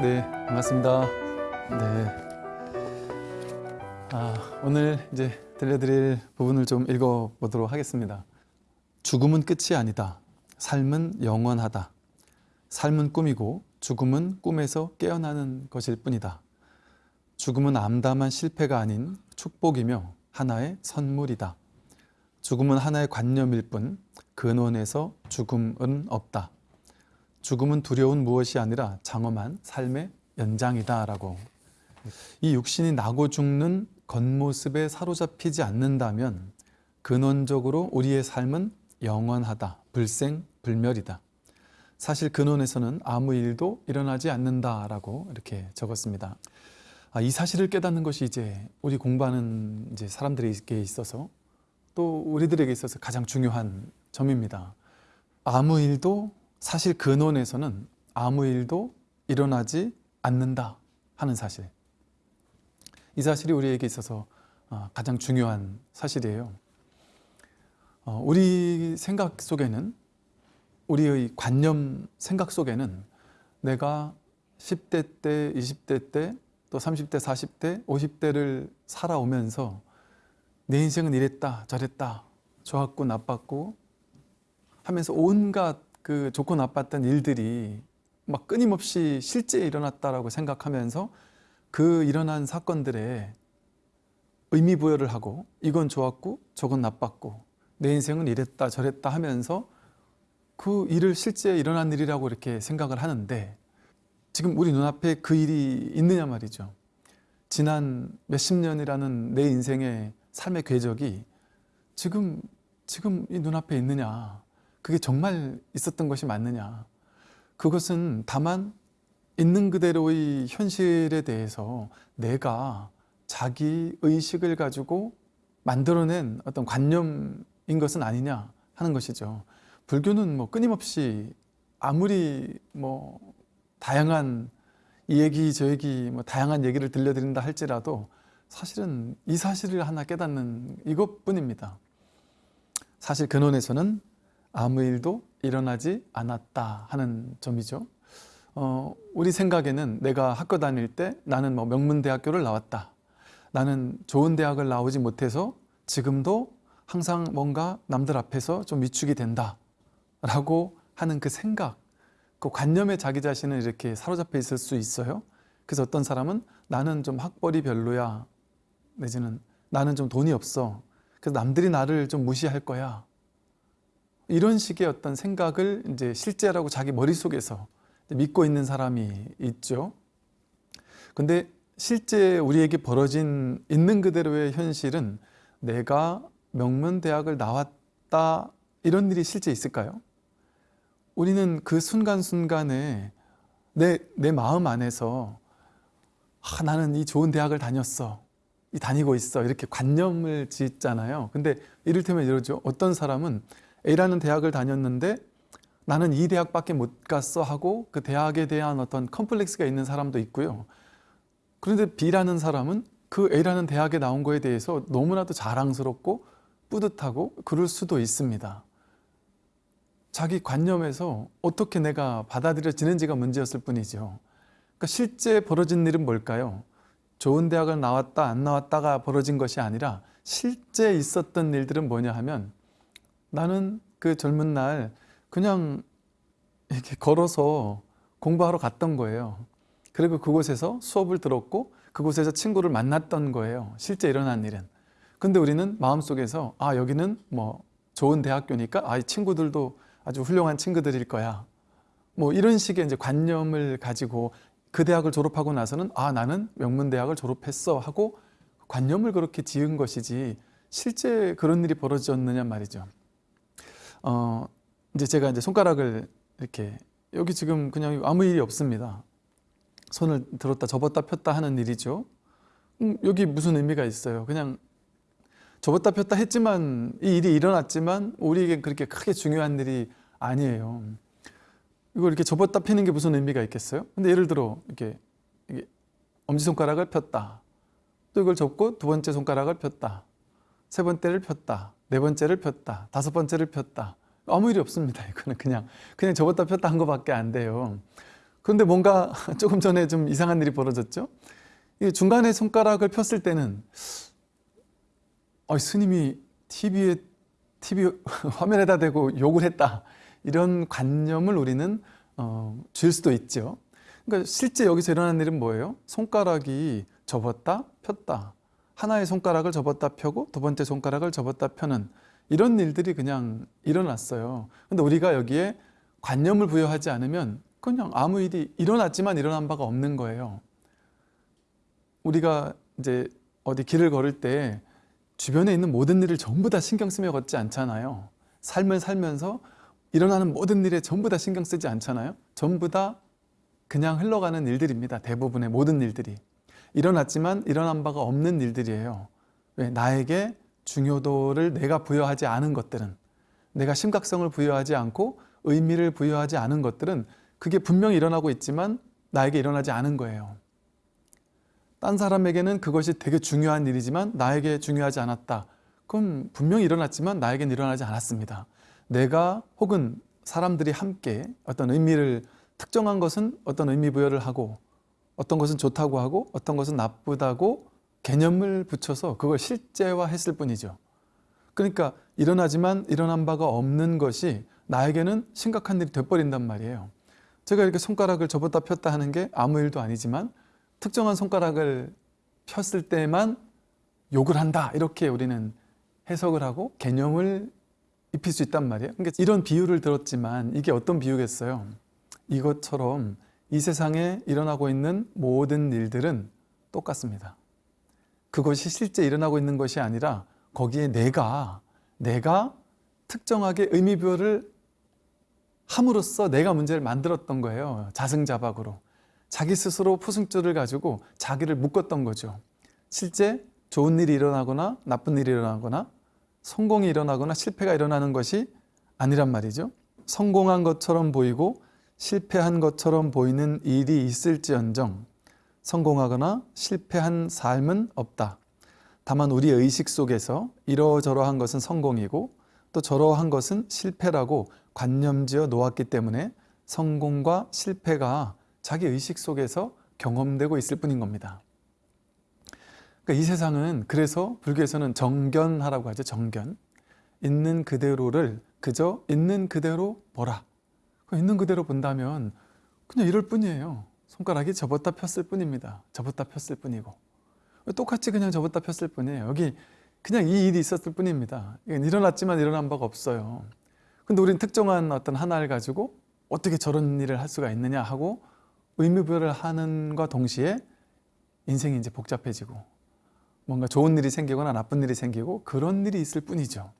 네, 반갑습니다. 네. 아, 오늘 이제 들려드릴 부분을 좀 읽어보도록 하겠습니다. 죽음은 끝이 아니다. 삶은 영원하다. 삶은 꿈이고 죽음은 꿈에서 깨어나는 것일 뿐이다. 죽음은 암담한 실패가 아닌 축복이며 하나의 선물이다. 죽음은 하나의 관념일 뿐 근원에서 죽음은 없다. 죽음은 두려운 무엇이 아니라 장엄한 삶의 연장이다 라고 이 육신이 나고 죽는 겉모습에 사로잡히지 않는다면 근원적으로 우리의 삶은 영원하다, 불생 불멸이다. 사실 근원에서는 아무 일도 일어나지 않는다 라고 이렇게 적었습니다. 아, 이 사실을 깨닫는 것이 이제 우리 공부하는 이제 사람들에게 있어서 또 우리들에게 있어서 가장 중요한 점입니다. 아무 일도 사실 근원에서는 아무 일도 일어나지 않는다 하는 사실. 이 사실이 우리에게 있어서 어, 가장 중요한 사실이에요. 어, 우리 생각 속에는 우리의 관념 생각 속에는 내가 10대 때, 20대 때, 또 30대, 40대, 50대를 살아오면서 내 인생은 이랬다, 저랬다, 좋았고 나빴고 하면서 온갖 그 좋고 나빴던 일들이 막 끊임없이 실제 일어났다라고 생각하면서 그 일어난 사건들에 의미 부여를 하고 이건 좋았고 저건 나빴고 내 인생은 이랬다 저랬다 하면서 그 일을 실제 일어난 일이라고 이렇게 생각을 하는데 지금 우리 눈앞에 그 일이 있느냐 말이죠. 지난 몇십 년이라는 내 인생의 삶의 궤적이 지금 지금 이 눈앞에 있느냐 그게 정말 있었던 것이 맞느냐 그것은 다만 있는 그대로의 현실에 대해서 내가 자기 의식을 가지고 만들어낸 어떤 관념인 것은 아니냐 하는 것이죠. 불교는 뭐 끊임없이 아무리 뭐 다양한 이 얘기 저 얘기 뭐 다양한 얘기를 들려드린다 할지라도 사실은 이 사실을 하나 깨닫는 이것뿐입니다. 사실 근원에서는 아무 일도 일어나지 않았다 하는 점이죠. 어, 우리 생각에는 내가 학교 다닐 때 나는 뭐 명문대학교를 나왔다. 나는 좋은 대학을 나오지 못해서 지금도 항상 뭔가 남들 앞에서 좀 위축이 된다. 라고 하는 그 생각, 그 관념에 자기 자신을 이렇게 사로잡혀 있을 수 있어요. 그래서 어떤 사람은 나는 좀 학벌이 별로야. 내지는 나는 좀 돈이 없어. 그래서 남들이 나를 좀 무시할 거야. 이런 식의 어떤 생각을 이제 실제라고 자기 머릿속에서 믿고 있는 사람이 있죠. 근데 실제 우리에게 벌어진 있는 그대로의 현실은 내가 명문대학을 나왔다 이런 일이 실제 있을까요? 우리는 그 순간순간에 내, 내 마음 안에서 아, 나는 이 좋은 대학을 다녔어. 이 다니고 있어. 이렇게 관념을 짓잖아요. 근데 이를테면 이러죠. 어떤 사람은 A라는 대학을 다녔는데 나는 이 대학밖에 못 갔어 하고 그 대학에 대한 어떤 컴플렉스가 있는 사람도 있고요. 그런데 B라는 사람은 그 A라는 대학에 나온 거에 대해서 너무나도 자랑스럽고 뿌듯하고 그럴 수도 있습니다. 자기 관념에서 어떻게 내가 받아들여지는지가 문제였을 뿐이죠. 그러니까 실제 벌어진 일은 뭘까요? 좋은 대학을 나왔다 안 나왔다가 벌어진 것이 아니라 실제 있었던 일들은 뭐냐 하면 나는 그 젊은 날 그냥 이렇게 걸어서 공부하러 갔던 거예요. 그리고 그곳에서 수업을 들었고 그곳에서 친구를 만났던 거예요. 실제 일어난 일은. 근데 우리는 마음속에서 아 여기는 뭐 좋은 대학교니까 아 이 친구들도 아주 훌륭한 친구들일 거야. 뭐 이런 식의 이제 관념을 가지고 그 대학을 졸업하고 나서는 아 나는 명문대학을 졸업했어 하고 관념을 그렇게 지은 것이지 실제 그런 일이 벌어졌느냐 말이죠. 어, 이제 제가 이제 손가락을 이렇게 여기 지금 그냥 아무 일이 없습니다. 손을 들었다 접었다 폈다 하는 일이죠. 음, 여기 무슨 의미가 있어요? 그냥 접었다 폈다 했지만 이 일이 일어났지만 우리에게 그렇게 크게 중요한 일이 아니에요. 이걸 이렇게 접었다 펴는 게 무슨 의미가 있겠어요? 근데 예를 들어 이렇게, 이게 엄지손가락을 폈다. 또 이걸 접고 두 번째 손가락을 폈다. 세 번째를 폈다. 네 번째를 폈다. 다섯 번째를 폈다. 아무 일이 없습니다. 이거는 그냥 그냥 접었다 폈다 한 것밖에 안 돼요. 그런데 뭔가 조금 전에 좀 이상한 일이 벌어졌죠. 이 중간에 손가락을 폈을 때는 어, 스님이 TV에 TV 화면에다 대고 욕을 했다 이런 관념을 우리는 어, 줄 수도 있죠. 그러니까 실제 여기서 일어난 일은 뭐예요? 손가락이 접었다 폈다 하나의 손가락을 접었다 펴고 두 번째 손가락을 접었다 펴는 이런 일들이 그냥 일어났어요. 근데 우리가 여기에 관념을 부여하지 않으면 그냥 아무 일이 일어났지만 일어난 바가 없는 거예요. 우리가 이제 어디 길을 걸을 때 주변에 있는 모든 일을 전부 다 신경 쓰며 걷지 않잖아요. 삶을 살면서 일어나는 모든 일에 전부 다 신경 쓰지 않잖아요. 전부 다 그냥 흘러가는 일들입니다. 대부분의 모든 일들이. 일어났지만 일어난 바가 없는 일들이에요. 왜? 나에게 중요도를 내가 부여하지 않은 것들은 내가 심각성을 부여하지 않고 의미를 부여하지 않은 것들은 그게 분명히 일어나고 있지만 나에게 일어나지 않은 거예요. 딴 사람에게는 그것이 되게 중요한 일이지만 나에게 중요하지 않았다. 그럼 분명히 일어났지만 나에겐 일어나지 않았습니다. 내가 혹은 사람들이 함께 어떤 의미를 특정한 것은 어떤 의미 부여를 하고 어떤 것은 좋다고 하고 어떤 것은 나쁘다고 개념을 붙여서 그걸 실제화했을 뿐이죠. 그러니까 일어나지만 일어난 바가 없는 것이 나에게는 심각한 일이 돼버린단 말이에요. 제가 이렇게 손가락을 접었다 폈다 하는 게 아무 일도 아니지만 특정한 손가락을 폈을 때만 욕을 한다 이렇게 우리는 해석을 하고 개념을 입힐 수 있단 말이에요. 그러니까 이런 비유를 들었지만 이게 어떤 비유겠어요? 이것처럼 이 세상에 일어나고 있는 모든 일들은 똑같습니다. 그것이 실제 일어나고 있는 것이 아니라 거기에 내가 내가 특정하게 의미부여를 함으로써 내가 문제를 만들었던 거예요. 자승자박으로. 자기 스스로 포승줄을 가지고 자기를 묶었던 거죠. 실제 좋은 일이 일어나거나 나쁜 일이 일어나거나 성공이 일어나거나 실패가 일어나는 것이 아니란 말이죠. 성공한 것처럼 보이고 실패한 것처럼 보이는 일이 있을지언정 성공하거나 실패한 삶은 없다. 다만 우리 의식 속에서 이러저러한 것은 성공이고 또 저러한 것은 실패라고 관념지어 놓았기 때문에 성공과 실패가 자기 의식 속에서 경험되고 있을 뿐인 겁니다. 그러니까 이 세상은 그래서 불교에서는 정견하라고 하죠. 정견. 있는 그대로를 그저 있는 그대로 보라. 있는 그대로 본다면 그냥 이럴 뿐이에요. 손가락이 접었다 폈을 뿐입니다. 접었다 폈을 뿐이고. 똑같이 그냥 접었다 폈을 뿐이에요. 여기 그냥 이 일이 있었을 뿐입니다. 일어났지만 일어난 바가 없어요. 근데 우리는 특정한 어떤 하나를 가지고 어떻게 저런 일을 할 수가 있느냐 하고 의미부여를 하는과 동시에 인생이 이제 복잡해지고 뭔가 좋은 일이 생기거나 나쁜 일이 생기고 그런 일이 있을 뿐이죠.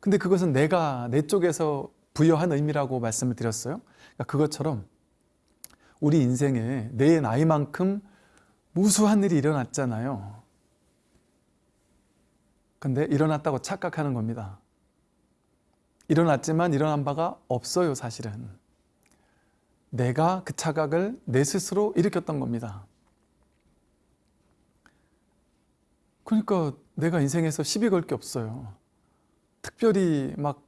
근데 그것은 내가 내 쪽에서 부여한 의미라고 말씀을 드렸어요. 그러니까 그것처럼 우리 인생에 내 나이만큼 무수한 일이 일어났잖아요. 근데 일어났다고 착각하는 겁니다. 일어났지만 일어난 바가 없어요, 사실은. 내가 그 착각을 내 스스로 일으켰던 겁니다. 그러니까 내가 인생에서 시비 걸 게 없어요. 특별히 막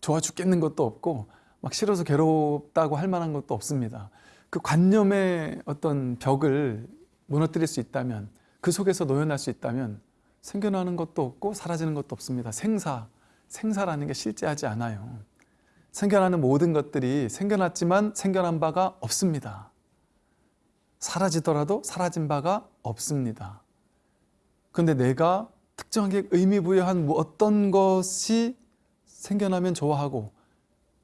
좋아 죽겠는 것도 없고 막 싫어서 괴롭다고 할 만한 것도 없습니다. 그 관념의 어떤 벽을 무너뜨릴 수 있다면 그 속에서 노연할 수 있다면 생겨나는 것도 없고 사라지는 것도 없습니다. 생사, 생사라는 게 실제하지 않아요. 생겨나는 모든 것들이 생겨났지만 생겨난 바가 없습니다. 사라지더라도 사라진 바가 없습니다. 그런데 내가 특정하게 의미 부여한 뭐 어떤 것이 생겨나면 좋아하고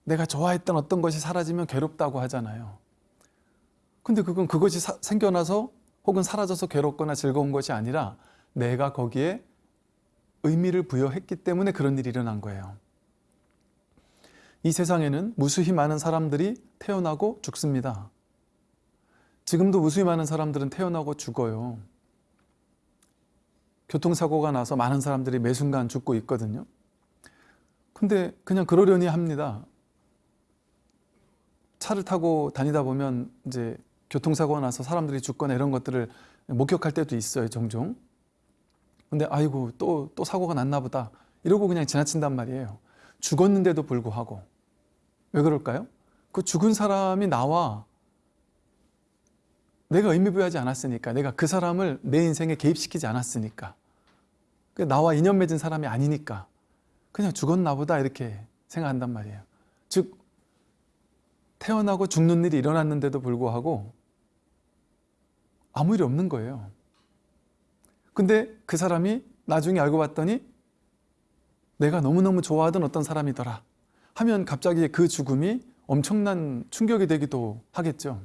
내가 좋아했던 어떤 것이 사라지면 괴롭다고 하잖아요. 근데 그건 그것이 사, 생겨나서 혹은 사라져서 괴롭거나 즐거운 것이 아니라 내가 거기에 의미를 부여했기 때문에 그런 일이 일어난 거예요. 이 세상에는 무수히 많은 사람들이 태어나고 죽습니다. 지금도 무수히 많은 사람들은 태어나고 죽어요. 교통사고가 나서 많은 사람들이 매 순간 죽고 있거든요. 근데 그냥 그러려니 합니다. 차를 타고 다니다 보면 이제 교통사고가 나서 사람들이 죽거나 이런 것들을 목격할 때도 있어요, 종종. 근데 아이고 또, 또 사고가 났나 보다 이러고 그냥 지나친단 말이에요. 죽었는데도 불구하고 왜 그럴까요? 그 죽은 사람이 나와 내가 의미 부여하지 않았으니까 내가 그 사람을 내 인생에 개입시키지 않았으니까 그 나와 인연 맺은 사람이 아니니까 그냥 죽었나 보다 이렇게 생각한단 말이에요. 즉 태어나고 죽는 일이 일어났는데도 불구하고 아무 일이 없는 거예요. 근데 그 사람이 나중에 알고 봤더니 내가 너무너무 좋아하던 어떤 사람이더라 하면 갑자기 그 죽음이 엄청난 충격이 되기도 하겠죠.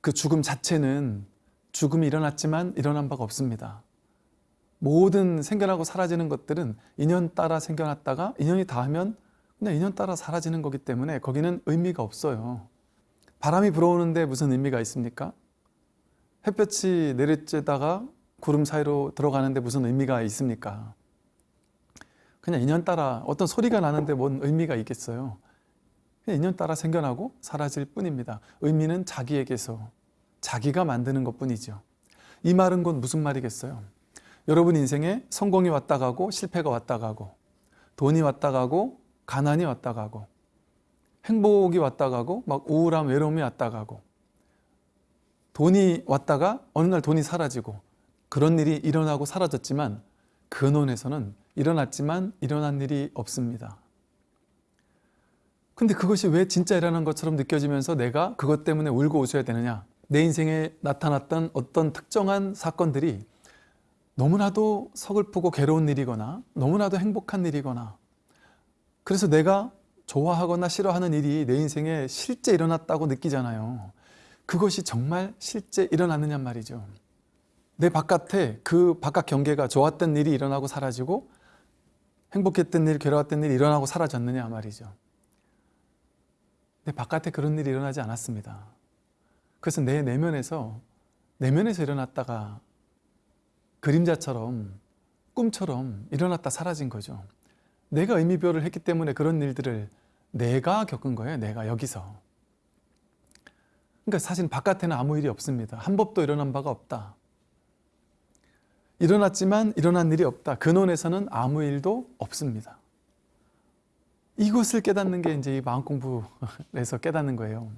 그 죽음 자체는 죽음이 일어났지만 일어난 바가 없습니다. 모든 생겨나고 사라지는 것들은 인연 따라 생겨났다가 인연이 닿으면 그냥 인연 따라 사라지는 거기 때문에 거기는 의미가 없어요. 바람이 불어오는데 무슨 의미가 있습니까? 햇볕이 내리쬐다가 구름 사이로 들어가는데 무슨 의미가 있습니까? 그냥 인연 따라 어떤 소리가 나는데 뭔 의미가 있겠어요? 그냥 인연 따라 생겨나고 사라질 뿐입니다. 의미는 자기에게서 자기가 만드는 것 뿐이죠. 이 말은 곧 무슨 말이겠어요? 여러분 인생에 성공이 왔다 가고 실패가 왔다 가고 돈이 왔다 가고 가난이 왔다 가고 행복이 왔다 가고 막 우울함 외로움이 왔다 가고 돈이 왔다가 어느 날 돈이 사라지고 그런 일이 일어나고 사라졌지만 근원에서는 일어났지만 일어난 일이 없습니다. 근데 그것이 왜 진짜 일어난 것처럼 느껴지면서 내가 그것 때문에 울고 웃어야 되느냐? 내 인생에 나타났던 어떤 특정한 사건들이 너무나도 서글프고 괴로운 일이거나 너무나도 행복한 일이거나 그래서 내가 좋아하거나 싫어하는 일이 내 인생에 실제 일어났다고 느끼잖아요. 그것이 정말 실제 일어났느냐 말이죠. 내 바깥에 그 바깥 경계가 좋았던 일이 일어나고 사라지고 행복했던 일, 괴로웠던 일이 일어나고 사라졌느냐 말이죠. 내 바깥에 그런 일이 일어나지 않았습니다. 그래서 내 내면에서 내면에서 일어났다가 그림자처럼 꿈처럼 일어났다 사라진 거죠. 내가 의미표를 했기 때문에 그런 일들을 내가 겪은 거예요. 내가 여기서. 그러니까 사실 바깥에는 아무 일이 없습니다. 한 법도 일어난 바가 없다. 일어났지만 일어난 일이 없다. 근원에서는 아무 일도 없습니다. 이것을 깨닫는 게 이제 이 마음 공부에서 깨닫는 거예요.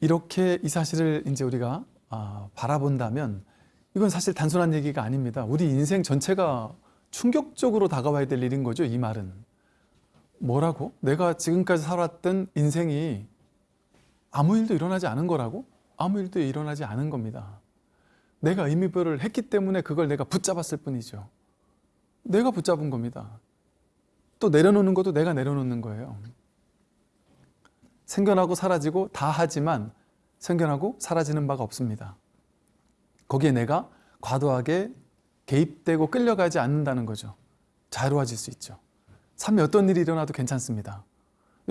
이렇게 이 사실을 이제 우리가 아, 바라본다면 이건 사실 단순한 얘기가 아닙니다. 우리 인생 전체가 충격적으로 다가와야 될 일인 거죠. 이 말은. 뭐라고? 내가 지금까지 살았던 인생이 아무 일도 일어나지 않은 거라고? 아무 일도 일어나지 않은 겁니다. 내가 의미별을 했기 때문에 그걸 내가 붙잡았을 뿐이죠. 내가 붙잡은 겁니다. 또 내려놓는 것도 내가 내려놓는 거예요. 생겨나고 사라지고 다 하지만 생겨나고 사라지는 바가 없습니다. 거기에 내가 과도하게 개입되고 끌려가지 않는다는 거죠. 자유로워질 수 있죠. 삶에 어떤 일이 일어나도 괜찮습니다.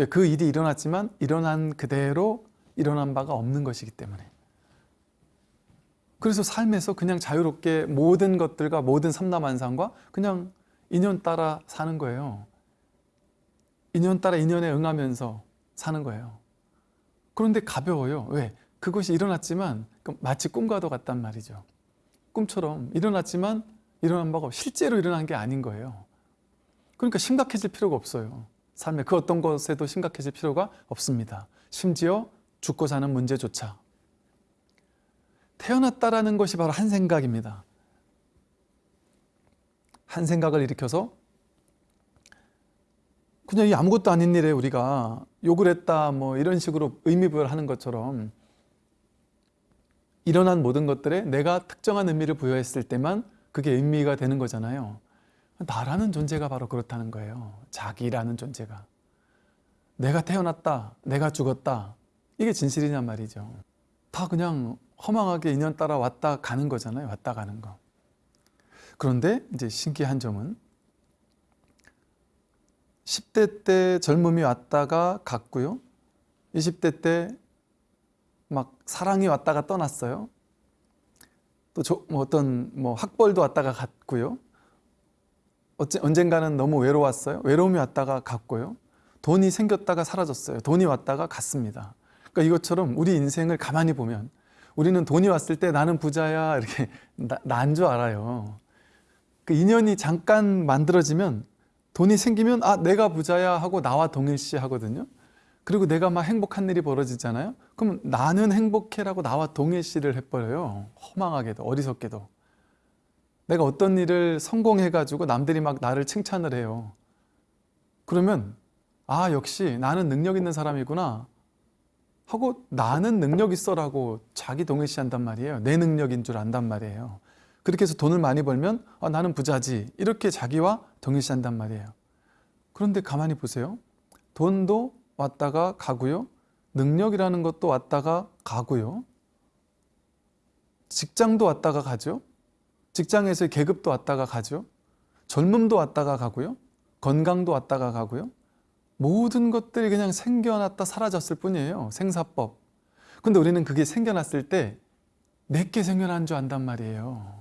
그 일이 일어났지만 일어난 그대로 일어난 바가 없는 것이기 때문에. 그래서 삶에서 그냥 자유롭게 모든 것들과 모든 삼남한상과 그냥 인연 따라 사는 거예요. 인연 따라 인연에 응하면서 사는 거예요. 그런데 가벼워요. 왜? 그것이 일어났지만 마치 꿈과도 같단 말이죠. 꿈처럼 일어났지만 일어난 바가 실제로 일어난 게 아닌 거예요. 그러니까 심각해질 필요가 없어요. 삶에 그 어떤 것에도 심각해질 필요가 없습니다. 심지어 죽고 사는 문제조차. 태어났다라는 것이 바로 한 생각입니다. 한 생각을 일으켜서 그냥 이 아무것도 아닌 일에 우리가 욕을 했다 뭐 이런 식으로 의미 부여하는 것처럼 일어난 모든 것들에 내가 특정한 의미를 부여했을 때만 그게 의미가 되는 거잖아요. 나라는 존재가 바로 그렇다는 거예요. 자기라는 존재가. 내가 태어났다, 내가 죽었다. 이게 진실이냔 말이죠. 다 그냥 허망하게 인연 따라 왔다 가는 거잖아요. 왔다 가는 거. 그런데 이제 신기한 점은 10대 때 젊음이 왔다가 갔고요. 20대 때 막 사랑이 왔다가 떠났어요. 또 저, 뭐 어떤 뭐 학벌도 왔다가 갔고요. 어째, 언젠가는 너무 외로웠어요. 외로움이 왔다가 갔고요. 돈이 생겼다가 사라졌어요. 돈이 왔다가 갔습니다. 그러니까 이것처럼 우리 인생을 가만히 보면 우리는 돈이 왔을 때 나는 부자야 이렇게 난 줄 알아요. 그 인연이 잠깐 만들어지면 돈이 생기면 아 내가 부자야 하고 나와 동일시 하거든요. 그리고 내가 막 행복한 일이 벌어지잖아요. 그럼 나는 행복해라고 나와 동일시를 해버려요. 허망하게도 어리석게도. 내가 어떤 일을 성공해가지고 남들이 막 나를 칭찬을 해요. 그러면 아 역시 나는 능력 있는 사람이구나 하고 나는 능력 있어라고 자기 동일시한단 말이에요. 내 능력인 줄 안단 말이에요. 그렇게 해서 돈을 많이 벌면 아, 나는 부자지 이렇게 자기와 동일시한단 말이에요. 그런데 가만히 보세요. 돈도 왔다가 가고요. 능력이라는 것도 왔다가 가고요. 직장도 왔다가 가죠. 직장에서의 계급도 왔다가 가죠. 젊음도 왔다가 가고요. 건강도 왔다가 가고요. 모든 것들이 그냥 생겨났다 사라졌을 뿐이에요. 생사법. 근데 우리는 그게 생겨났을 때 내게 생겨난 줄 안단 말이에요.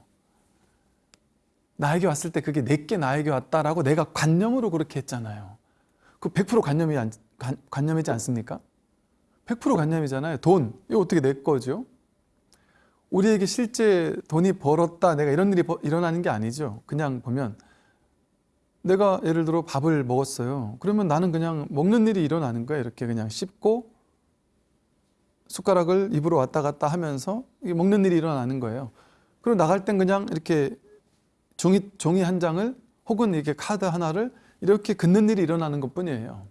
나에게 왔을 때 그게 내게 나에게 왔다라고 내가 관념으로 그렇게 했잖아요. 그 100% 관념이 안, 관, 관념이지 않습니까? 100% 관념이잖아요. 돈. 이거 어떻게 내 거죠? 우리에게 실제 돈이 벌었다, 내가 이런 일이 버- 일어나는 게 아니죠. 그냥 보면 내가 예를 들어 밥을 먹었어요. 그러면 나는 그냥 먹는 일이 일어나는 거예요. 이렇게 그냥 씹고 숟가락을 입으로 왔다 갔다 하면서 먹는 일이 일어나는 거예요. 그리고 나갈 땐 그냥 이렇게 종이, 종이 한 장을 혹은 이렇게 카드 하나를 이렇게 긋는 일이 일어나는 것 뿐이에요.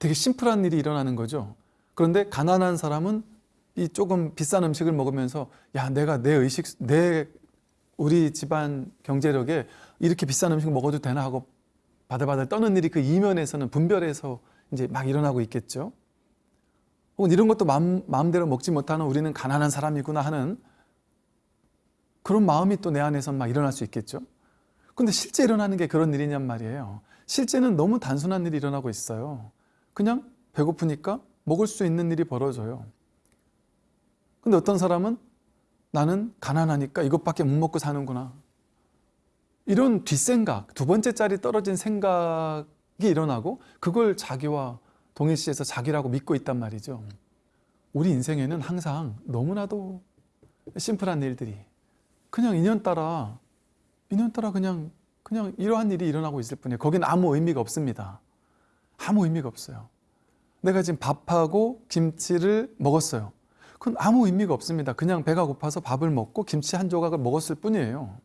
되게 심플한 일이 일어나는 거죠. 그런데 가난한 사람은 이 조금 비싼 음식을 먹으면서 야 내가 내 의식 내 우리 집안 경제력에 이렇게 비싼 음식 먹어도 되나 하고 바들바들 떠는 일이 그 이면에서는 분별해서 이제 막 일어나고 있겠죠. 혹은 이런 것도 마음, 마음대로 먹지 못하는 우리는 가난한 사람이구나 하는 그런 마음이 또 내 안에선 막 일어날 수 있겠죠. 근데 실제 일어나는 게 그런 일이냔 말이에요. 실제는 너무 단순한 일이 일어나고 있어요. 그냥 배고프니까 먹을 수 있는 일이 벌어져요. 근데 어떤 사람은 나는 가난하니까 이것밖에 못 먹고 사는구나. 이런 뒷생각, 두 번째 짤이 떨어진 생각이 일어나고 그걸 자기와 동일시해서 자기라고 믿고 있단 말이죠. 우리 인생에는 항상 너무나도 심플한 일들이 그냥 인연 따라 인연 따라 그냥 그냥 이러한 일이 일어나고 있을 뿐이에요. 거긴 아무 의미가 없습니다. 아무 의미가 없어요. 내가 지금 밥하고 김치를 먹었어요. 그건 아무 의미가 없습니다. 그냥 배가 고파서 밥을 먹고 김치 한 조각을 먹었을 뿐이에요.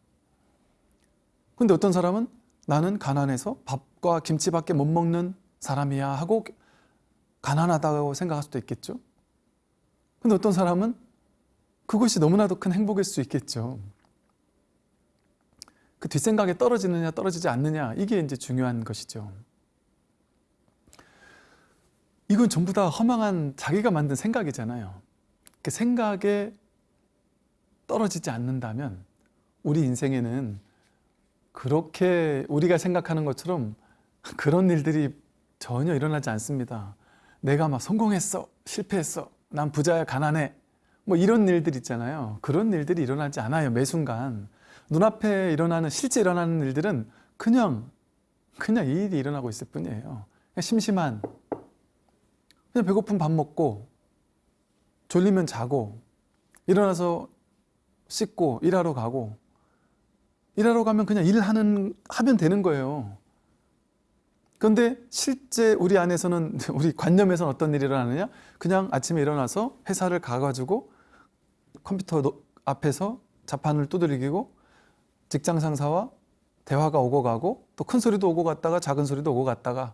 근데 어떤 사람은 나는 가난해서 밥과 김치밖에 못 먹는 사람이야 하고 가난하다고 생각할 수도 있겠죠. 근데 어떤 사람은 그것이 너무나도 큰 행복일 수 있겠죠. 그 뒷생각에 떨어지느냐 떨어지지 않느냐 이게 이제 중요한 것이죠. 이건 전부 다 허망한 자기가 만든 생각이잖아요. 그 생각에 떨어지지 않는다면 우리 인생에는 그렇게 우리가 생각하는 것처럼 그런 일들이 전혀 일어나지 않습니다. 내가 막 성공했어, 실패했어, 난 부자야, 가난해, 뭐 이런 일들 있잖아요. 그런 일들이 일어나지 않아요. 매 순간 눈앞에 일어나는 실제 일어나는 일들은 그냥 그냥 이 일이 일어나고 있을 뿐이에요. 심심한 그냥 배고픈 밥 먹고 졸리면 자고 일어나서 씻고 일하러 가고 일하러 가면 그냥 일하는 하면 되는 거예요. 그런데 실제 우리 안에서는 우리 관념에서는 어떤 일이 일어나느냐? 그냥 아침에 일어나서 회사를 가가지고 컴퓨터 노- 앞에서 자판을 두드리고 직장 상사와 대화가 오고 가고 또 큰 소리도 오고 갔다가 작은 소리도 오고 갔다가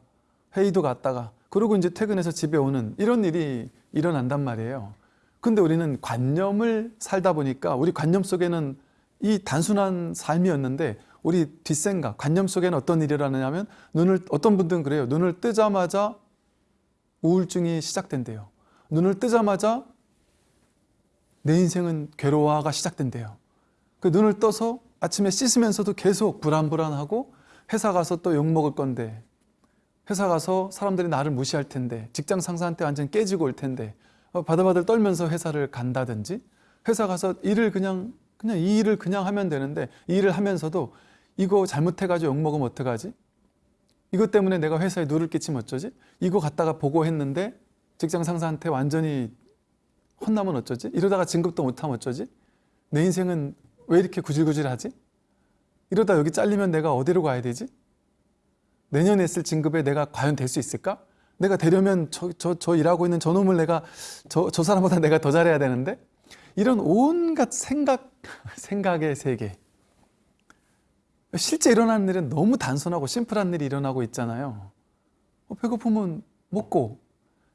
회의도 갔다가 그리고 이제 퇴근해서 집에 오는 이런 일이 일어난단 말이에요. 근데 우리는 관념을 살다 보니까 우리 관념 속에는 이 단순한 삶이었는데 우리 뒷생각, 관념 속에는 어떤 일이 일어나냐면 눈을 어떤 분들은 그래요. 눈을 뜨자마자 우울증이 시작된대요. 눈을 뜨자마자 내 인생은 괴로워가 시작된대요. 그 눈을 떠서 아침에 씻으면서도 계속 불안불안하고 회사 가서 또 욕 먹을 건데 회사 가서 사람들이 나를 무시할 텐데 직장 상사한테 완전 깨지고 올 텐데 어, 바들바들 떨면서 회사를 간다든지 회사 가서 일을 그냥 그냥 이 일을 그냥 하면 되는데 이 일을 하면서도 이거 잘못해가지고 욕 먹으면 어떡하지? 이것 때문에 내가 회사에 누를 끼치면 어쩌지? 이거 갖다가 보고했는데 직장 상사한테 완전히 혼나면 어쩌지? 이러다가 진급도 못하면 어쩌지? 내 인생은 왜 이렇게 구질구질하지? 이러다 여기 잘리면 내가 어디로 가야 되지? 내년에 했을 진급에 내가 과연 될 수 있을까? 내가 되려면 저, 저, 저 일하고 있는 저 놈을 내가 저, 저 사람보다 내가 더 잘해야 되는데 이런 온갖 생각, 생각의 세계. 실제 일어나는 일은 너무 단순하고 심플한 일이 일어나고 있잖아요. 어, 배고프면 먹고,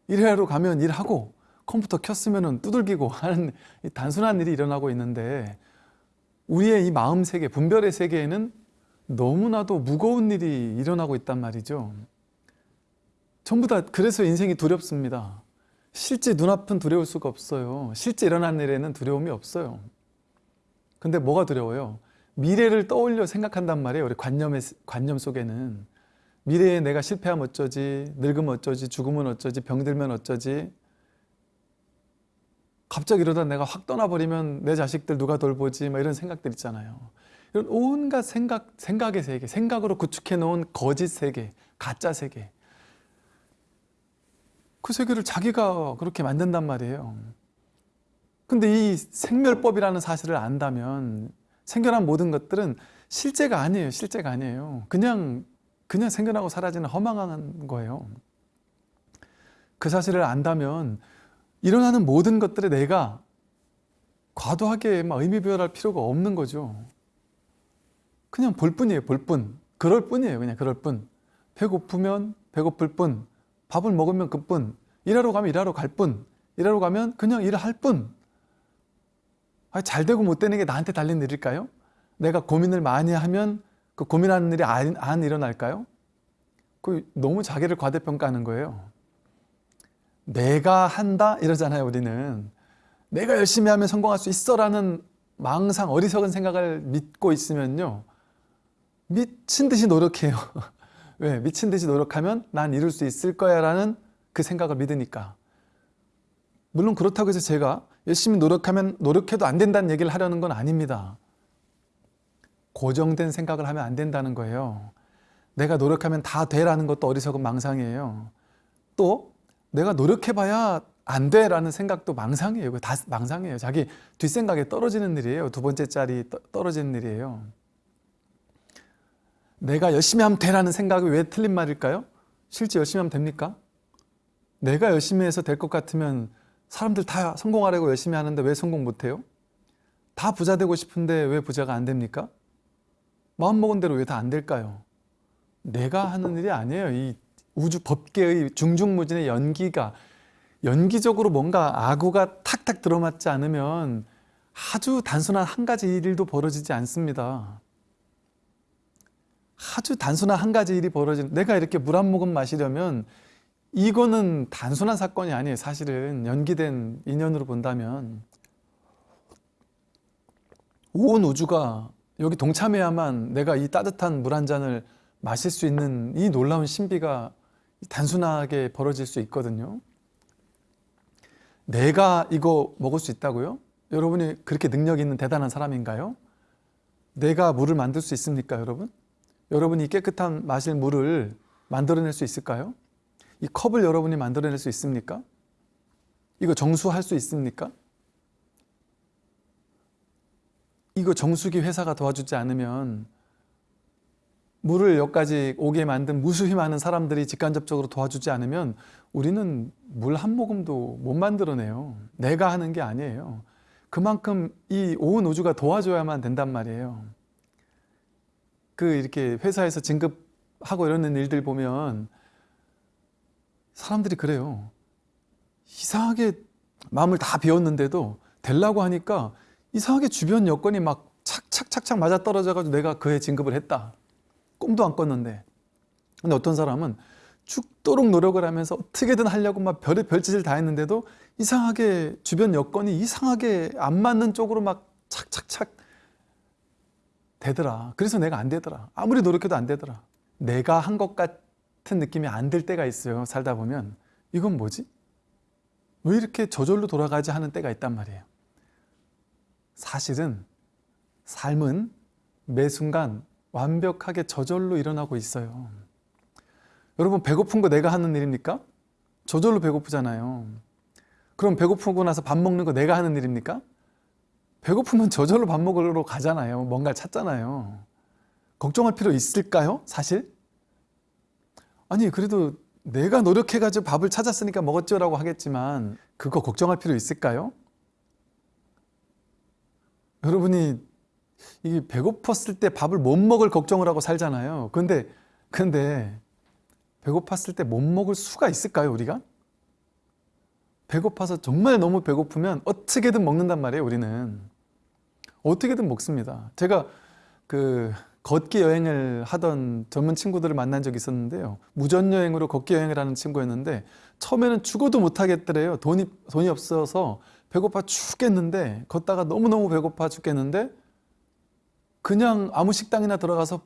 일하러 가면 일하고, 컴퓨터 켰으면 두들기고 하는 이 단순한 일이 일어나고 있는데, 우리의 이 마음 세계, 분별의 세계에는 너무나도 무거운 일이 일어나고 있단 말이죠. 전부 다 그래서 인생이 두렵습니다. 실제 눈앞은 두려울 수가 없어요. 실제 일어난 일에는 두려움이 없어요. 근데 뭐가 두려워요? 미래를 떠올려 생각한단 말이에요. 우리 관념의, 관념 속에는. 미래에 내가 실패하면 어쩌지, 늙으면 어쩌지, 죽으면 어쩌지, 병들면 어쩌지. 갑자기 이러다 내가 확 떠나버리면 내 자식들 누가 돌보지, 막 이런 생각들 있잖아요. 이런 온갖 생각, 생각의 세계, 생각으로 구축해 놓은 거짓 세계, 가짜 세계. 그 세계를 자기가 그렇게 만든단 말이에요. 근데 이 생멸법이라는 사실을 안다면 생겨난 모든 것들은 실제가 아니에요. 실제가 아니에요. 그냥 그냥 생겨나고 사라지는 허망한 거예요. 그 사실을 안다면 일어나는 모든 것들에 내가 과도하게 막 의미 부여할 필요가 없는 거죠. 그냥 볼 뿐이에요. 볼 뿐. 그럴 뿐이에요. 그냥 그럴 뿐. 배고프면 배고플 뿐. 밥을 먹으면 그뿐. 일하러 가면 일하러 갈 뿐. 일하러 가면 그냥 일을 할 뿐. 아니, 잘 되고 못 되는 게 나한테 달린 일일까요? 내가 고민을 많이 하면 그 고민하는 일이 안, 안 일어날까요? 그 너무 자기를 과대평가하는 거예요. 내가 한다 이러잖아요, 우리는. 내가 열심히 하면 성공할 수 있어 라는 망상, 어리석은 생각을 믿고 있으면요. 미친 듯이 노력해요. 왜? 미친 듯이 노력하면 난 이룰 수 있을 거야 라는 그 생각을 믿으니까. 물론 그렇다고 해서 제가 열심히 노력하면 노력해도 안 된다는 얘기를 하려는 건 아닙니다. 고정된 생각을 하면 안 된다는 거예요. 내가 노력하면 다 되라는 것도 어리석은 망상이에요. 또 내가 노력해봐야 안 돼라는 생각도 망상이에요. 다 망상이에요. 자기 뒷생각에 떨어지는 일이에요. 두 번째 짤이 떨어지는 일이에요. 내가 열심히 하면 되라는 생각이 왜 틀린 말일까요? 실제 열심히 하면 됩니까? 내가 열심히 해서 될 것 같으면 사람들 다 성공하려고 열심히 하는데 왜 성공 못해요? 다 부자 되고 싶은데 왜 부자가 안 됩니까? 마음먹은 대로 왜 다 안 될까요? 내가 하는 일이 아니에요. 이 우주 법계의 중중무진의 연기가 연기적으로 뭔가 아구가 탁탁 들어맞지 않으면 아주 단순한 한 가지 일도 벌어지지 않습니다. 아주 단순한 한 가지 일이 벌어지는 내가 이렇게 물 한 모금 마시려면 이거는 단순한 사건이 아니에요. 사실은 연기된 인연으로 본다면 온 우주가 여기 동참해야만 내가 이 따뜻한 물 한 잔을 마실 수 있는 이 놀라운 신비가 단순하게 벌어질 수 있거든요. 내가 이거 먹을 수 있다고요? 여러분이 그렇게 능력 있는 대단한 사람인가요? 내가 물을 만들 수 있습니까, 여러분? 여러분이 깨끗한 마실 물을 만들어낼 수 있을까요? 이 컵을 여러분이 만들어낼 수 있습니까? 이거 정수할 수 있습니까? 이거 정수기 회사가 도와주지 않으면 물을 여기까지 오게 만든 무수히 많은 사람들이 직간접적으로 도와주지 않으면 우리는 물 한 모금도 못 만들어내요. 내가 하는 게 아니에요. 그만큼 이 온 우주가 도와줘야만 된단 말이에요. 그 이렇게 회사에서 진급하고 이러는 일들 보면 사람들이 그래요. 이상하게 마음을 다 비웠는데도 되려고 하니까 이상하게 주변 여건이 막 착착착착 맞아 떨어져가지고 내가 그에 진급을 했다. 꿈도 안 꿨는데. 근데 어떤 사람은 죽도록 노력을 하면서 어떻게든 하려고 막 별의 별짓을 다 했는데도 이상하게 주변 여건이 이상하게 안 맞는 쪽으로 막 착착착 되더라. 그래서 내가 안 되더라. 아무리 노력해도 안 되더라. 내가 한 것 같은 느낌이 안 들 때가 있어요. 살다 보면. 이건 뭐지? 왜 이렇게 저절로 돌아가지 하는 때가 있단 말이에요. 사실은 삶은 매 순간 완벽하게 저절로 일어나고 있어요. 여러분 배고픈 거 내가 하는 일입니까? 저절로 배고프잖아요. 그럼 배고프고 나서 밥 먹는 거 내가 하는 일입니까? 배고프면 저절로 밥 먹으러 가잖아요. 뭔가 찾잖아요. 걱정할 필요 있을까요? 사실? 아니 그래도 내가 노력해가지고 밥을 찾았으니까 먹었죠 라고 하겠지만 그거 걱정할 필요 있을까요? 여러분이 이게 배고팠을 때 밥을 못 먹을 걱정을 하고 살잖아요. 근데 근데 배고팠을 때 못 먹을 수가 있을까요, 우리가? 배고파서 정말 너무 배고프면 어떻게든 먹는단 말이에요, 우리는. 어떻게든 먹습니다. 제가 그 걷기 여행을 하던 전문 친구들을 만난 적이 있었는데요. 무전 여행으로 걷기 여행을 하는 친구였는데 처음에는 죽어도 못 하겠더래요. 돈이 돈이 없어서 배고파 죽겠는데 걷다가 너무너무 배고파 죽겠는데 그냥 아무 식당이나 들어가서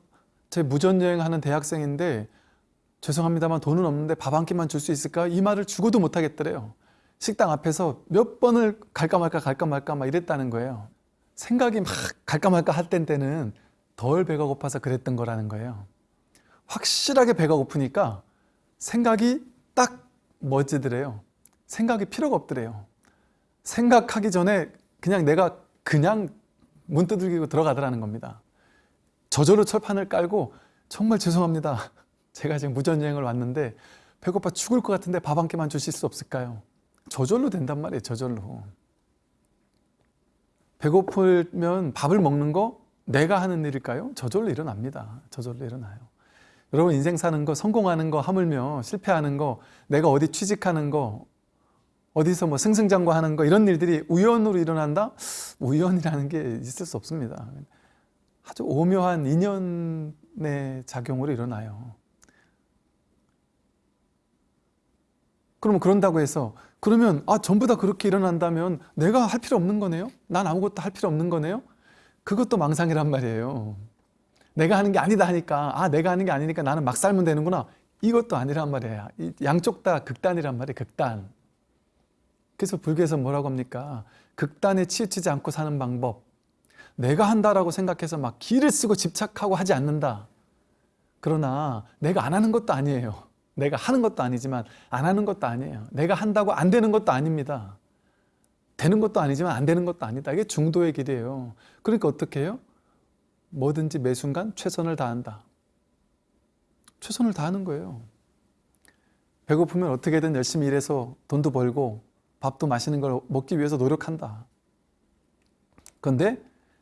제 무전 여행하는 대학생인데 죄송합니다만 돈은 없는데 밥 한 끼만 줄 수 있을까? 이 말을 죽어도 못 하겠더래요. 식당 앞에서 몇 번을 갈까 말까 갈까 말까 막 이랬다는 거예요. 생각이 막 갈까 말까 할 때는 덜 배가 고파서 그랬던 거라는 거예요. 확실하게 배가 고프니까 생각이 딱 멋지더래요. 생각이 필요가 없더래요. 생각하기 전에 그냥 내가 그냥 문 두들기고 들어가더라는 겁니다. 저절로 철판을 깔고 정말 죄송합니다. 제가 지금 무전여행을 왔는데 배고파 죽을 것 같은데 밥 한 끼만 주실 수 없을까요? 저절로 된단 말이에요. 저절로. 배고프면 밥을 먹는 거 내가 하는 일일까요? 저절로 일어납니다. 저절로 일어나요. 여러분 인생 사는 거 성공하는 거 하물며 실패하는 거 내가 어디 취직하는 거 어디서 뭐 승승장구하는 거 이런 일들이 우연으로 일어난다? 우연이라는 게 있을 수 없습니다. 아주 오묘한 인연의 작용으로 일어나요. 그러면 그런다고 해서 그러면 아 전부 다 그렇게 일어난다면 내가 할 필요 없는 거네요? 난 아무것도 할 필요 없는 거네요? 그것도 망상이란 말이에요. 내가 하는 게 아니다 하니까 아 내가 하는 게 아니니까 나는 막 살면 되는구나. 이것도 아니란 말이에요. 양쪽 다 극단이란 말이에요. 극단. 그래서 불교에서 뭐라고 합니까? 극단에 치우치지 않고 사는 방법. 내가 한다라고 생각해서 막 기를 쓰고 집착하고 하지 않는다. 그러나 내가 안 하는 것도 아니에요. 내가 하는 것도 아니지만 안 하는 것도 아니에요. 내가 한다고 안 되는 것도 아닙니다. 되는 것도 아니지만 안 되는 것도 아니다. 이게 중도의 길이에요. 그러니까 어떻게 해요? 뭐든지 매 순간 최선을 다한다. 최선을 다하는 거예요. 배고프면 어떻게든 열심히 일해서 돈도 벌고 밥도 맛있는 걸 먹기 위해서 노력한다. 그런데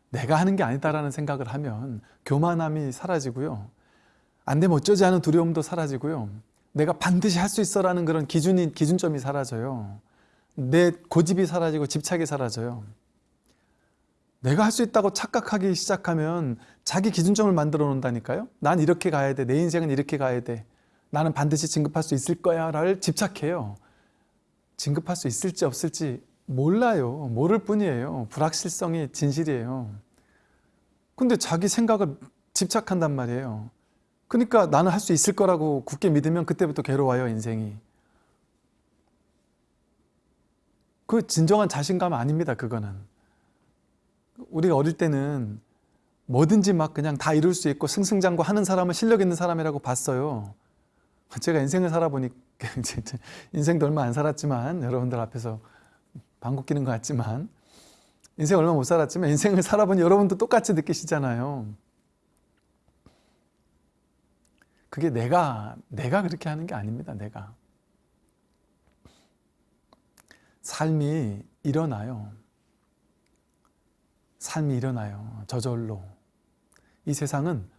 내가 하는 게 아니다라는 생각을 하면 교만함이 사라지고요. 안 되면 어쩌지 하는 두려움도 사라지고요. 내가 반드시 할 수 있어라는 그런 기준이, 기준점이 사라져요. 내 고집이 사라지고 집착이 사라져요. 내가 할 수 있다고 착각하기 시작하면 자기 기준점을 만들어 놓는다니까요. 난 이렇게 가야 돼. 내 인생은 이렇게 가야 돼. 나는 반드시 진급할 수 있을 거야. 를 집착해요. 진급할 수 있을지 없을지 몰라요. 모를 뿐이에요. 불확실성이 진실이에요. 근데 자기 생각을 집착한단 말이에요. 그러니까 나는 할 수 있을 거라고 굳게 믿으면 그때부터 괴로워요, 인생이. 그 진정한 자신감 아닙니다, 그거는. 우리가 어릴 때는 뭐든지 막 그냥 다 이룰 수 있고 승승장구 하는 사람은 실력 있는 사람이라고 봤어요. 제가 인생을 살아보니 인생도 얼마 안 살았지만 여러분들 앞에서 방귀 끼는 것 같지만 인생 얼마 못 살았지만 인생을 살아보니 여러분도 똑같이 느끼시잖아요. 그게 내가 내가 그렇게 하는 게 아닙니다. 내가 삶이 일어나요. 삶이 일어나요. 저절로. 이 세상은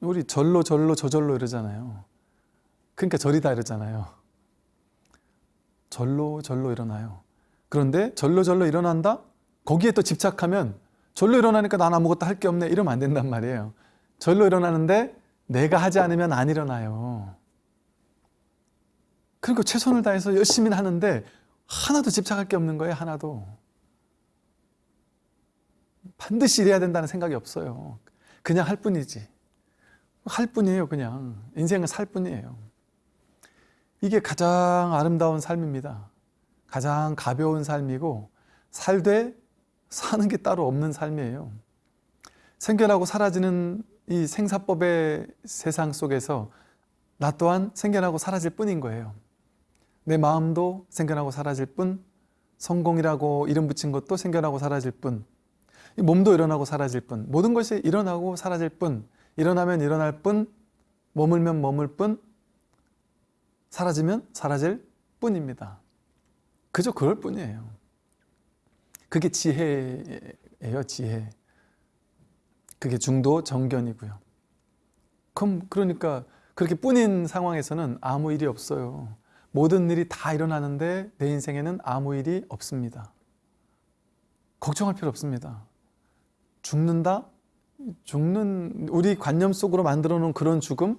우리 절로 절로 저절로 이러잖아요. 그러니까 절이다 이러잖아요. 절로 절로 일어나요. 그런데 절로 절로 일어난다? 거기에 또 집착하면 절로 일어나니까 난 아무것도 할 게 없네 이러면 안 된단 말이에요. 절로 일어나는데 내가 하지 않으면 안 일어나요. 그리고 최선을 다해서 열심히 하는데 하나도 집착할 게 없는 거예요. 하나도. 반드시 이래야 된다는 생각이 없어요. 그냥 할 뿐이지. 할 뿐이에요. 그냥. 인생은 살 뿐이에요. 이게 가장 아름다운 삶입니다. 가장 가벼운 삶이고 살되 사는 게 따로 없는 삶이에요. 생겨나고 사라지는 이 생사법의 세상 속에서 나 또한 생겨나고 사라질 뿐인 거예요. 내 마음도 생겨나고 사라질 뿐, 성공이라고 이름 붙인 것도 생겨나고 사라질 뿐, 몸도 일어나고 사라질 뿐, 모든 것이 일어나고 사라질 뿐, 일어나면 일어날 뿐, 머물면 머물 뿐, 사라지면 사라질 뿐입니다. 그저 그럴 뿐이에요. 그게 지혜예요, 지혜. 그게 중도 정견이고요. 그럼 그러니까 그렇게 뿐인 상황에서는 아무 일이 없어요. 모든 일이 다 일어나는데 내 인생에는 아무 일이 없습니다. 걱정할 필요 없습니다. 죽는다? 죽는 우리 관념 속으로 만들어 놓은 그런 죽음?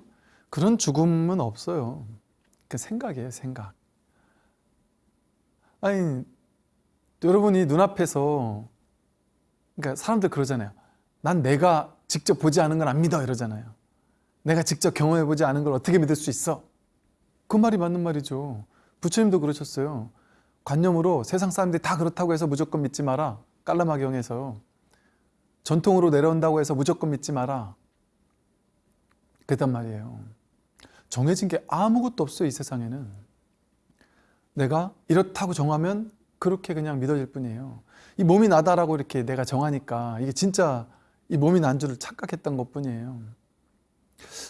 그런 죽음은 없어요. 그 생각이에요, 생각. 아니, 여러분이 눈앞에서 그러니까 사람들 그러잖아요. 난 내가 직접 보지 않은 걸 안 믿어 이러잖아요. 내가 직접 경험해 보지 않은 걸 어떻게 믿을 수 있어? 그 말이 맞는 말이죠. 부처님도 그러셨어요. 관념으로 세상 사람들이 다 그렇다고 해서 무조건 믿지 마라. 깔라마경에서 전통으로 내려온다고 해서 무조건 믿지 마라. 그랬단 말이에요. 정해진 게 아무것도 없어요, 이 세상에는. 내가 이렇다고 정하면 그렇게 그냥 믿어질 뿐이에요. 이 몸이 나다라고 이렇게 내가 정하니까 이게 진짜 이 몸이 난 줄을 착각했던 것 뿐이에요.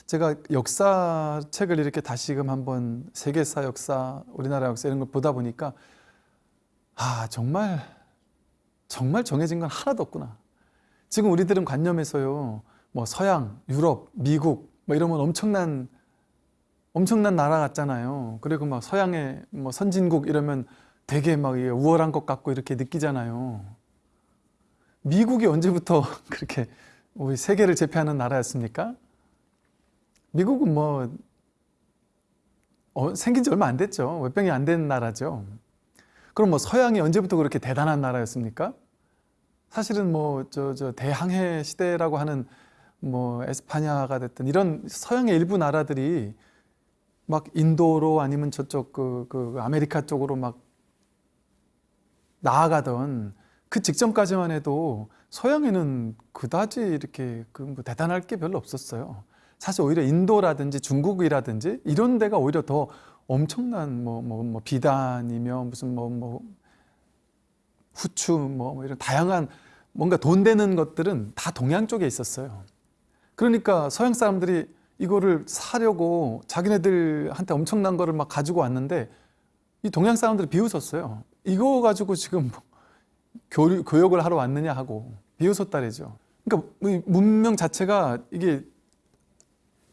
제가 역사책을 이렇게 다시금 한번 세계사 역사, 우리나라 역사 이런 걸 보다 보니까 아 정말 정말 정해진 건 하나도 없구나. 지금 우리들은 관념에서요, 뭐 서양, 유럽, 미국 뭐 이러면 엄청난 엄청난 나라 같잖아요. 그리고 막 서양의 뭐 선진국 이러면 되게 막 우월한 것 같고 이렇게 느끼잖아요. 미국이 언제부터 그렇게 우리 세계를 제패하는 나라였습니까? 미국은 뭐 어, 생긴 지 얼마 안 됐죠. 몇백이 안 된 나라죠. 그럼 뭐 서양이 언제부터 그렇게 대단한 나라였습니까? 사실은 뭐 저 저 대항해 시대라고 하는 뭐 에스파냐가 됐든 이런 서양의 일부 나라들이 막 인도로 아니면 저쪽 그, 그 아메리카 쪽으로 막 나아가던 그 직전까지만 해도 서양에는 그다지 이렇게 그 뭐 대단할 게 별로 없었어요. 사실 오히려 인도라든지 중국이라든지 이런 데가 오히려 더 엄청난 뭐 뭐 뭐 비단이며 무슨 뭐 뭐 후추 뭐, 뭐 이런 다양한 뭔가 돈 되는 것들은 다 동양 쪽에 있었어요. 그러니까 서양 사람들이 이거를 사려고 자기네들한테 엄청난 거를 막 가지고 왔는데 이 동양 사람들이 비웃었어요. 이거 가지고 지금 교, 교역을 하러 왔느냐 하고 비웃었다래죠. 그러니까 문명 자체가 이게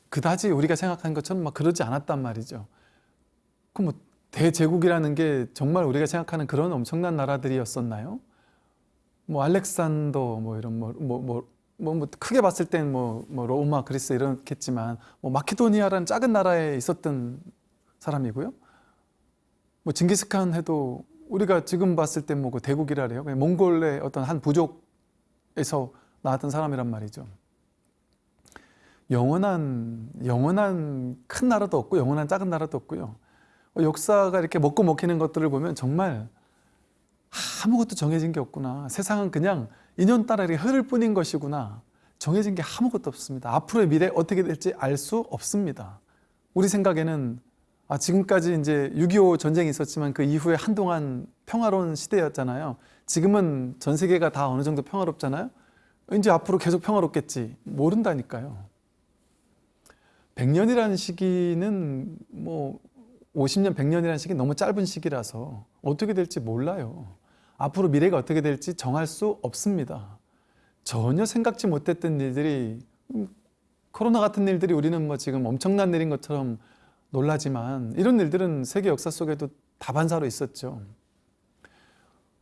그다지 우리가 생각한 것처럼 막 그러지 않았단 말이죠. 그럼 뭐 대제국이라는 게 정말 우리가 생각하는 그런 엄청난 나라들이었었나요? 뭐 알렉산더 뭐 이런 뭐 뭐 뭐 뭐, 뭐 크게 봤을 땐 뭐 뭐 로마 그리스 이렇겠지만 뭐 마케도니아라는 작은 나라에 있었던 사람이고요. 뭐 징기스칸 해도 우리가 지금 봤을 때 뭐 그 대국이라 그래요. 몽골의 어떤 한 부족에서 나왔던 사람이란 말이죠. 영원한 영원한 큰 나라도 없고 영원한 작은 나라도 없고요. 역사가 이렇게 먹고 먹히는 것들을 보면 정말 아무것도 정해진 게 없구나. 세상은 그냥 인연 따라 이렇게 흐를 뿐인 것이구나. 정해진 게 아무것도 없습니다. 앞으로의 미래 어떻게 될지 알 수 없습니다. 우리 생각에는 아, 지금까지 이제 6.25 전쟁이 있었지만 그 이후에 한동안 평화로운 시대였잖아요. 지금은 전 세계가 다 어느 정도 평화롭잖아요. 이제 앞으로 계속 평화롭겠지. 모른다니까요. 100년이라는 시기는 뭐 50년, 100년이라는 시기 너무 짧은 시기라서 어떻게 될지 몰라요. 앞으로 미래가 어떻게 될지 정할 수 없습니다. 전혀 생각지 못했던 일들이 음, 코로나 같은 일들이 우리는 뭐 지금 엄청난 일인 것처럼 놀라지만 이런 일들은 세계 역사 속에도 다반사로 있었죠.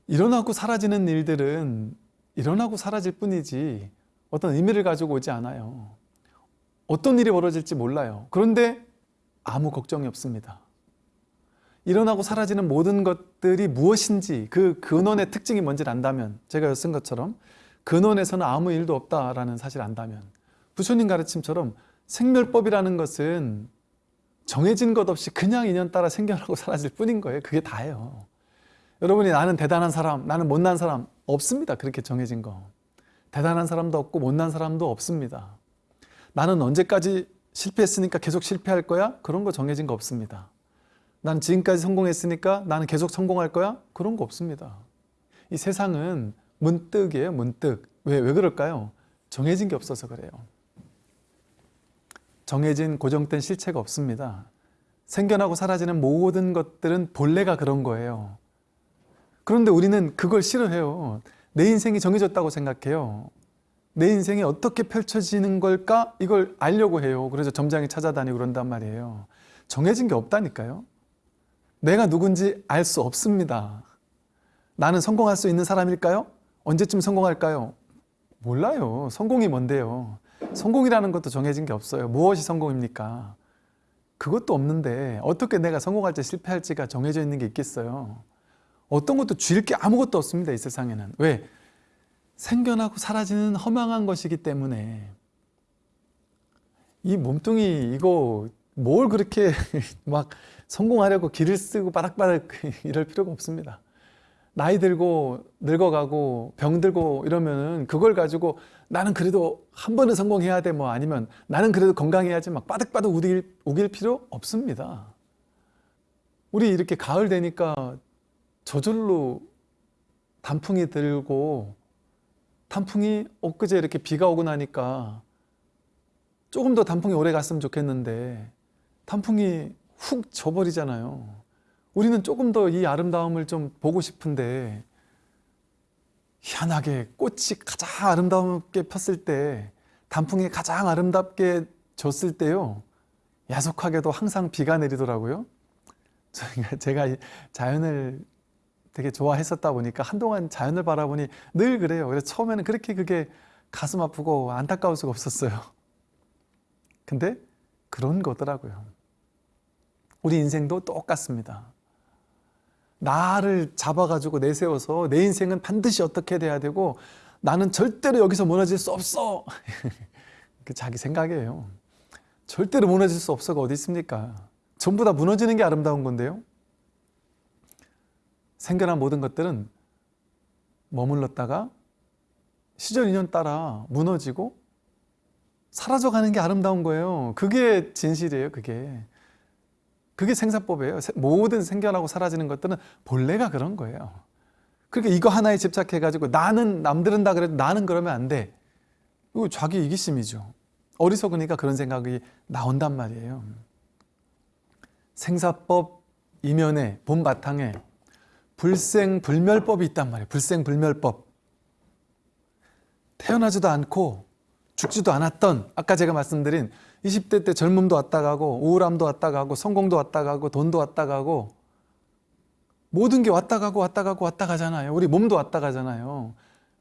일어나고 사라지는 일들은 일어나고 사라질 뿐이지 어떤 의미를 가지고 오지 않아요. 어떤 일이 벌어질지 몰라요. 그런데 아무 걱정이 없습니다. 일어나고 사라지는 모든 것들이 무엇인지 그 근원의 특징이 뭔지를 안다면 제가 쓴 것처럼 근원에서는 아무 일도 없다라는 사실을 안다면 부처님 가르침처럼 생멸법이라는 것은 정해진 것 없이 그냥 인연 따라 생겨나고 사라질 뿐인 거예요. 그게 다예요. 여러분이 나는 대단한 사람, 나는 못난 사람 없습니다. 그렇게 정해진 거. 대단한 사람도 없고 못난 사람도 없습니다. 나는 언제까지 실패했으니까 계속 실패할 거야? 그런 거 정해진 거 없습니다. 난 지금까지 성공했으니까 나는 계속 성공할 거야? 그런 거 없습니다. 이 세상은 문득이에요, 문득. 왜, 왜 그럴까요? 정해진 게 없어서 그래요. 정해진 고정된 실체가 없습니다. 생겨나고 사라지는 모든 것들은 본래가 그런 거예요. 그런데 우리는 그걸 싫어해요. 내 인생이 정해졌다고 생각해요. 내 인생이 어떻게 펼쳐지는 걸까? 이걸 알려고 해요. 그래서 점장이 찾아다니고 그런단 말이에요. 정해진 게 없다니까요. 내가 누군지 알 수 없습니다. 나는 성공할 수 있는 사람일까요? 언제쯤 성공할까요? 몰라요. 성공이 뭔데요? 성공이라는 것도 정해진 게 없어요. 무엇이 성공입니까? 그것도 없는데 어떻게 내가 성공할지 실패할지가 정해져 있는 게 있겠어요? 어떤 것도 쥘 게 아무것도 없습니다. 이 세상에는. 왜? 생겨나고 사라지는 허망한 것이기 때문에 이 몸뚱이 이거 뭘 그렇게 막 성공하려고 길을 쓰고 바닥바닥 이럴 필요가 없습니다. 나이 들고 늙어가고 병 들고 이러면은 그걸 가지고 나는 그래도 한 번은 성공해야 돼 뭐 아니면 나는 그래도 건강해야지 막 바득바득 우길, 우길 필요 없습니다. 우리 이렇게 가을 되니까 저절로 단풍이 들고 단풍이 엊그제 이렇게 비가 오고 나니까 조금 더 단풍이 오래 갔으면 좋겠는데 단풍이 훅 져버리잖아요. 우리는 조금 더 이 아름다움을 좀 보고 싶은데 희한하게 꽃이 가장 아름답게 폈을 때 단풍이 가장 아름답게 졌을 때요 야속하게도 항상 비가 내리더라고요. 제가, 자연을 되게 좋아했었다 보니까 한동안 자연을 바라보니 늘 그래요. 그래서 처음에는 그렇게 그게 가슴 아프고 안타까울 수가 없었어요. 근데 그런 거더라고요 우리 인생도 똑같습니다. 나를 잡아가지고 내세워서 내 인생은 반드시 어떻게 돼야 되고 나는 절대로 여기서 무너질 수 없어. 그 자기 생각이에요. 절대로 무너질 수 없어가 어디 있습니까? 전부 다 무너지는 게 아름다운 건데요. 생겨난 모든 것들은 머물렀다가 시절 인연 따라 무너지고 사라져가는 게 아름다운 거예요. 그게 진실이에요 그게 그게 생사법이에요. 모든 생겨나고 사라지는 것들은 본래가 그런 거예요. 그러니까 이거 하나에 집착해가지고 나는 남들은 다 그래도 나는 그러면 안 돼. 이거 자기 이기심이죠. 어리석으니까 그런 생각이 나온단 말이에요. 생사법 이면에 본 바탕에 불생불멸법이 있단 말이에요. 불생불멸법. 태어나지도 않고 죽지도 않았던 아까 제가 말씀드린 20대 때 젊음도 왔다 가고 우울함도 왔다 가고 성공도 왔다 가고 돈도 왔다 가고 모든 게 왔다 가고 왔다 가고 왔다 가잖아요. 우리 몸도 왔다 가잖아요.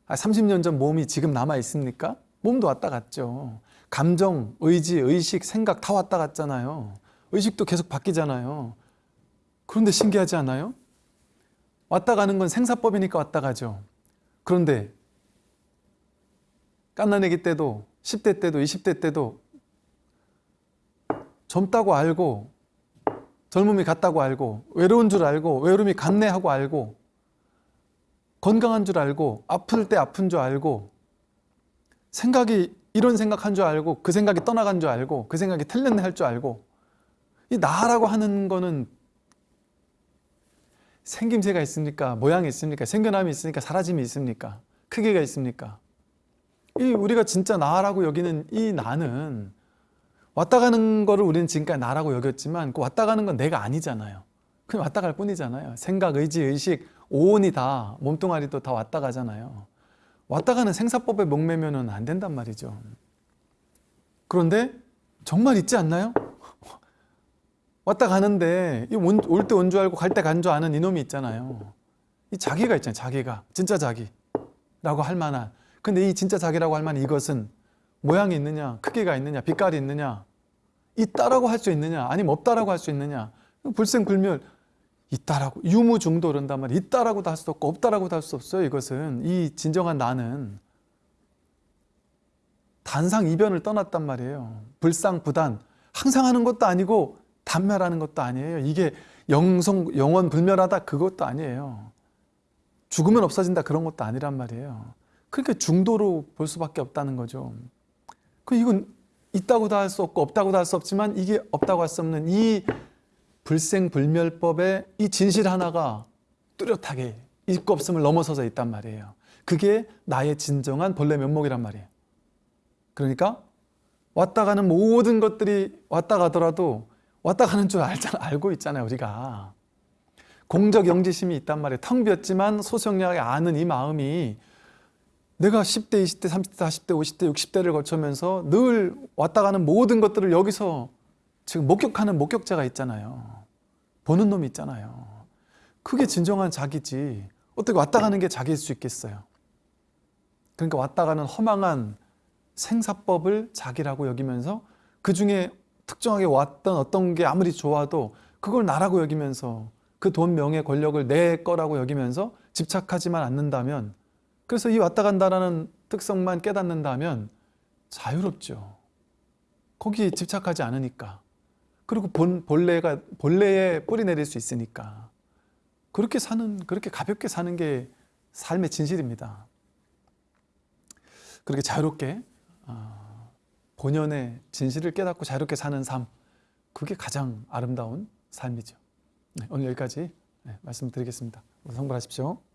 30년 전 몸이 지금 남아 있습니까? 몸도 왔다 갔죠. 감정, 의지, 의식, 생각 다 왔다 갔잖아요. 의식도 계속 바뀌잖아요. 그런데 신기하지 않아요? 왔다 가는 건 생사법이니까 왔다 가죠. 그런데 깐나내기 때도 10대 때도 20대 때도 젊다고 알고 젊음이 갔다고 알고 외로운 줄 알고 외로움이 갔네 하고 알고 건강한 줄 알고 아플 때 아픈 줄 알고 생각이 이런 생각한 줄 알고 그 생각이 떠나간 줄 알고 그 생각이 틀렸네 할 줄 알고 이 나라고 하는 거는 생김새가 있습니까? 모양이 있습니까? 생겨남이 있으니까 사라짐이 있습니까? 크기가 있습니까? 이 우리가 진짜 나라고 여기는 이 나는 왔다 가는 거를 우리는 지금까지 나라고 여겼지만 그 왔다 가는 건 내가 아니잖아요. 그냥 왔다 갈 뿐이잖아요. 생각, 의지, 의식, 오온이 다 몸뚱아리도 다 왔다 가잖아요. 왔다 가는 생사법에 목매면 안 된단 말이죠. 그런데 정말 있지 않나요? 왔다 가는데 올 때 온 줄 알고 갈 때 간 줄 아는 이놈이 있잖아요. 이 자기가 있잖아요. 자기가. 진짜 자기라고 할 만한. 근데 이 진짜 자기라고 할 만한 이것은 모양이 있느냐, 크기가 있느냐, 빛깔이 있느냐, 있다라고 할 수 있느냐 아니면 없다라고 할 수 있느냐. 불생불멸 있다라고 유무중도 그런단 말이에요. 있다라고도 할 수 없고 없다라고도 할 수 없어요 이것은. 이 진정한 나는 단상 이변을 떠났단 말이에요. 불상부단. 항상 하는 것도 아니고 단멸하는 것도 아니에요. 이게 영성, 영원 불멸하다 그것도 아니에요. 죽으면 없어진다 그런 것도 아니란 말이에요. 그러니까 중도로 볼 수밖에 없다는 거죠. 그 이건 있다고도 할 수 없고 없다고도 할 수 없지만 이게 없다고 할 수 없는 이 불생불멸법의 이 진실 하나가 뚜렷하게 있고 없음을 넘어서서 있단 말이에요. 그게 나의 진정한 본래 면목이란 말이에요. 그러니까 왔다 가는 모든 것들이 왔다 가더라도 왔다 가는 줄 알잖아, 알고 있잖아요, 우리가. 공적 영지심이 있단 말이에요. 텅 비었지만 소성량하게 아는 이 마음이 내가 10대, 20대, 30대, 40대, 50대, 60대를 거쳐면서 늘 왔다 가는 모든 것들을 여기서 지금 목격하는 목격자가 있잖아요. 보는 놈이 있잖아요. 그게 진정한 자기지. 어떻게 왔다 가는 게 자기일 수 있겠어요? 그러니까 왔다 가는 허망한 생사법을 자기라고 여기면서 그 중에 특정하게 왔던 어떤 게 아무리 좋아도 그걸 나라고 여기면서 그 돈, 명예, 권력을 내 거라고 여기면서 집착하지만 않는다면 그래서 이 왔다 간다라는 특성만 깨닫는다면 자유롭죠. 거기 집착하지 않으니까. 그리고 본, 본래가, 본래에 뿌리 내릴 수 있으니까. 그렇게 사는, 그렇게 가볍게 사는 게 삶의 진실입니다. 그렇게 자유롭게, 어, 본연의 진실을 깨닫고 자유롭게 사는 삶. 그게 가장 아름다운 삶이죠. 네, 오늘 여기까지 네, 말씀드리겠습니다. 성불하십시오.